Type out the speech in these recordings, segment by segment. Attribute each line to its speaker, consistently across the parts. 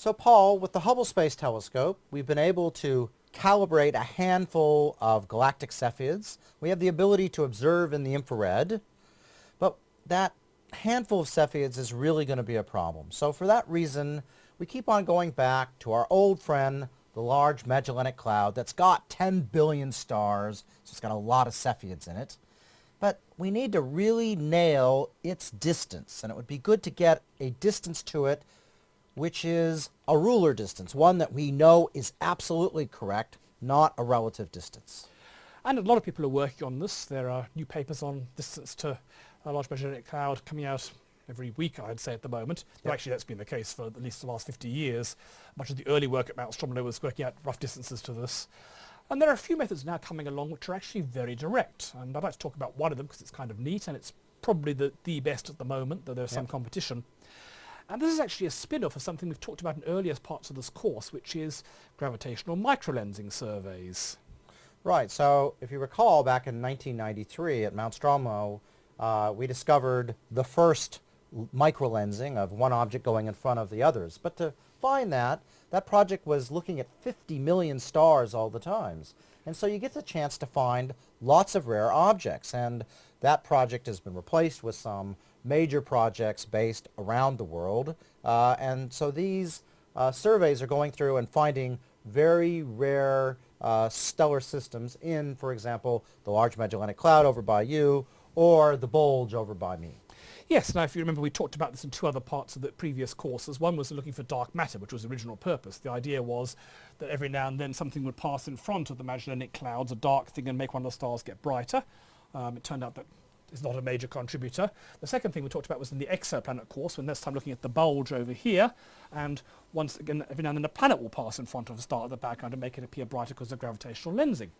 Speaker 1: So Paul, with the Hubble Space Telescope, we've been able to calibrate a handful of galactic Cepheids. We have the ability to observe in the infrared, but that handful of Cepheids is really going to be a problem. So for that reason, we keep on going back to our old friend, the Large Magellanic Cloud, that's got 10 billion stars, so it's got a lot of Cepheids in it. But we need to really nail its distance, and it would be good to get a distance to it which is a ruler distance, one that we know is absolutely correct, not a relative distance.
Speaker 2: And a lot of people are working on this. There are new papers on distance to a large magellanic cloud coming out every week, I'd say, at the moment. Yep. Actually, that's been the case for at least the last 50 years. Much of the early work at Mount Stromlo was working out rough distances to this. And there are a few methods now coming along which are actually very direct. And I'd like to talk about one of them because it's kind of neat and it's probably the, the best at the moment, though there's yep. some competition. And this is actually a spin-off of something we've talked about in earlier parts of this course, which is gravitational microlensing surveys.
Speaker 1: Right, so if you recall back in 1993 at Mount Stromlo, uh, we discovered the first microlensing of one object going in front of the others. But to find that, that project was looking at 50 million stars all the times. And so you get the chance to find lots of rare objects. And that project has been replaced with some major projects based around the world. Uh, and so these uh, surveys are going through and finding very rare uh, stellar systems in, for example, the Large Magellanic Cloud over by you or the bulge over by me.
Speaker 2: Yes, now if you remember we talked about this in two other parts of the previous courses. One was looking for dark matter, which was the original purpose. The idea was that every now and then something would pass in front of the Magellanic Clouds, a dark thing, and make one of the stars get brighter. Um, it turned out that is not a major contributor. The second thing we talked about was in the exoplanet course, when this time looking at the bulge over here, and once again, every now and then a planet will pass in front of a star at the background and make it appear brighter because of gravitational lensing.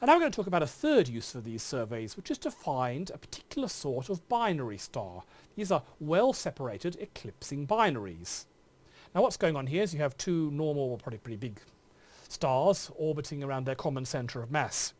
Speaker 2: And now we're going to talk about a third use for these surveys, which is to find a particular sort of binary star. These are well-separated eclipsing binaries. Now what's going on here is you have two normal, well, probably pretty big stars orbiting around their common centre of mass.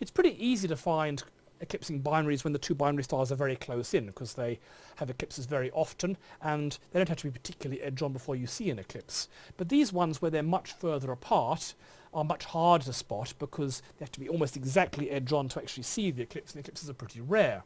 Speaker 2: It's pretty easy to find eclipsing binaries when the two binary stars are very close in because they have eclipses very often and they don't have to be particularly edge on before you see an eclipse. But these ones where they're much further apart are much harder to spot because they have to be almost exactly edge on to actually see the eclipse and eclipses are pretty rare.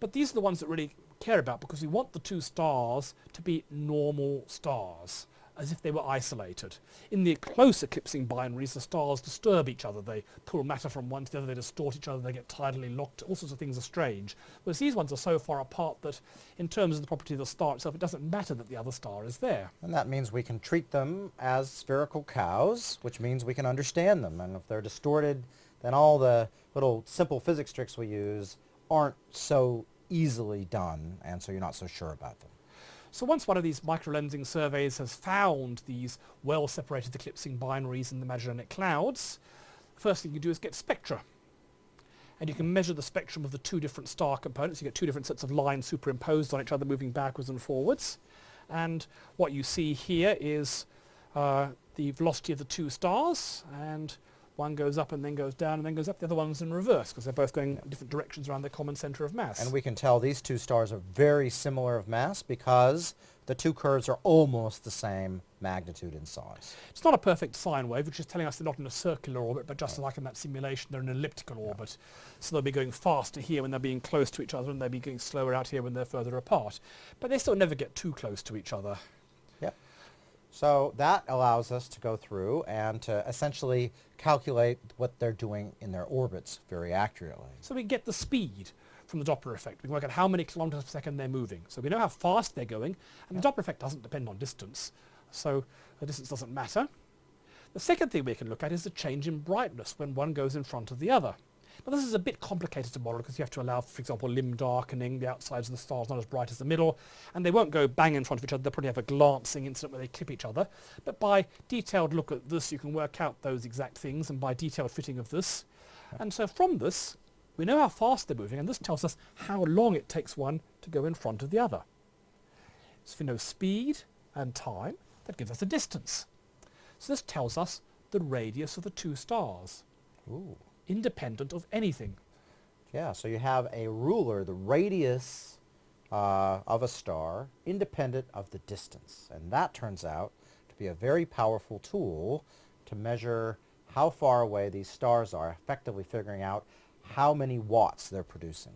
Speaker 2: But these are the ones that really care about because we want the two stars to be normal stars as if they were isolated. In the close eclipsing binaries, the stars disturb each other. They pull matter from one to the other, they distort each other, they get tidally locked, all sorts of things are strange. Whereas these ones are so far apart that in terms of the property of the star itself, it doesn't matter that the other star is there.
Speaker 1: And that means we can treat them as spherical cows, which means we can understand them. And if they're distorted, then all the little simple physics tricks we use aren't so easily done, and so you're not so sure about them.
Speaker 2: So once one of these microlensing surveys has found these well-separated eclipsing binaries in the Magellanic Clouds, the first thing you do is get spectra. And you can measure the spectrum of the two different star components. You get two different sets of lines superimposed on each other moving backwards and forwards. And what you see here is uh, the velocity of the two stars and one goes up and then goes down and then goes up. The other one's in reverse because they're both going different directions around their common center of mass.
Speaker 1: And we can tell these two stars are very similar of mass because the two curves are almost the same magnitude and size.
Speaker 2: It's not a perfect sine wave, which is telling us they're not in a circular orbit, but just right. like in that simulation, they're in an elliptical yeah. orbit. So they'll be going faster here when they're being close to each other, and they'll be going slower out here when they're further apart. But they still never get too close to each other.
Speaker 1: So that allows us to go through and to essentially calculate what they're doing in their orbits very accurately.
Speaker 2: So we get the speed from the Doppler effect. We can work out how many kilometers per second they're moving. So we know how fast they're going, and yeah. the Doppler effect doesn't depend on distance, so the distance doesn't matter. The second thing we can look at is the change in brightness when one goes in front of the other. Now this is a bit complicated to model because you have to allow, for example, limb darkening, the outsides of the stars not as bright as the middle, and they won't go bang in front of each other, they'll probably have a glancing incident where they clip each other. But by detailed look at this, you can work out those exact things, and by detailed fitting of this. And so from this, we know how fast they're moving, and this tells us how long it takes one to go in front of the other. So if we know speed and time, that gives us a distance. So this tells us the radius of the two stars.
Speaker 1: Ooh
Speaker 2: independent of anything.
Speaker 1: Yeah, so you have a ruler, the radius uh, of a star independent of the distance. And that turns out to be a very powerful tool to measure how far away these stars are, effectively figuring out how many watts they're producing.